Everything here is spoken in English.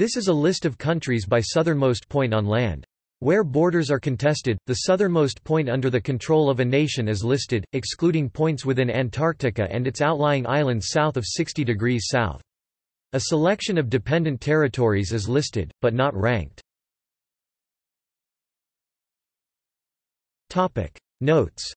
This is a list of countries by southernmost point on land. Where borders are contested, the southernmost point under the control of a nation is listed, excluding points within Antarctica and its outlying islands south of 60 degrees south. A selection of dependent territories is listed, but not ranked. Notes